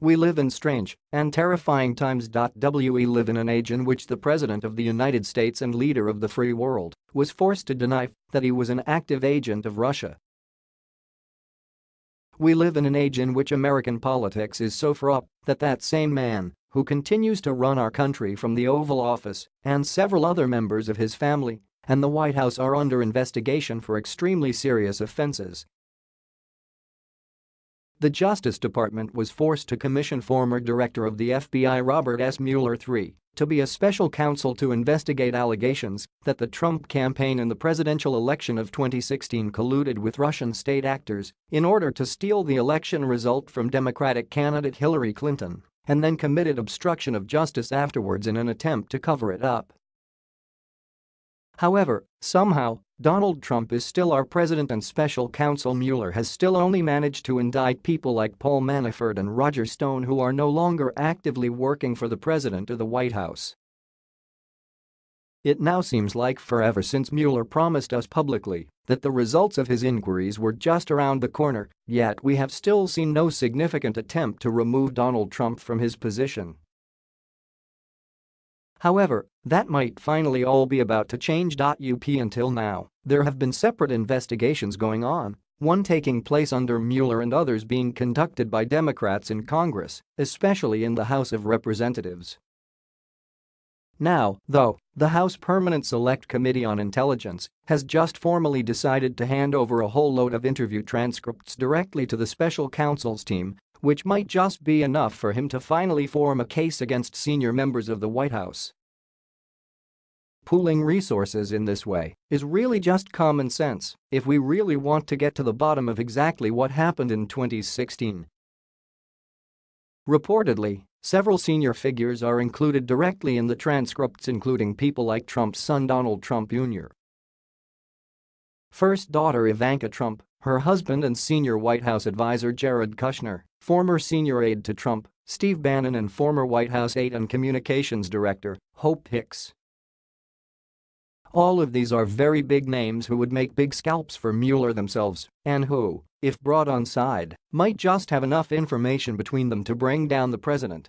We live in strange and terrifying times. We live in an age in which the President of the United States and leader of the free world was forced to deny that he was an active agent of Russia. We live in an age in which American politics is so corrupt that that same man who continues to run our country from the Oval Office and several other members of his family and the White House are under investigation for extremely serious offenses the Justice Department was forced to commission former director of the FBI Robert S. Mueller III to be a special counsel to investigate allegations that the Trump campaign in the presidential election of 2016 colluded with Russian state actors in order to steal the election result from Democratic candidate Hillary Clinton and then committed obstruction of justice afterwards in an attempt to cover it up. However, somehow, Donald Trump is still our president and special counsel Mueller has still only managed to indict people like Paul Manafort and Roger Stone who are no longer actively working for the president or the White House. It now seems like forever since Mueller promised us publicly that the results of his inquiries were just around the corner, yet we have still seen no significant attempt to remove Donald Trump from his position. However, that might finally all be about to change. Up until now, there have been separate investigations going on, one taking place under Mueller and others being conducted by Democrats in Congress, especially in the House of Representatives. Now, though, the House Permanent Select Committee on Intelligence has just formally decided to hand over a whole load of interview transcripts directly to the special counsel's team which might just be enough for him to finally form a case against senior members of the White House. Pooling resources in this way is really just common sense if we really want to get to the bottom of exactly what happened in 2016. Reportedly, several senior figures are included directly in the transcripts including people like Trump's son Donald Trump Jr. First daughter Ivanka Trump, her husband and senior White House advisor Jared Kushner, former senior aide to Trump, Steve Bannon and former White House aide and communications director, Hope Hicks. All of these are very big names who would make big scalps for Mueller themselves and who, if brought on side, might just have enough information between them to bring down the president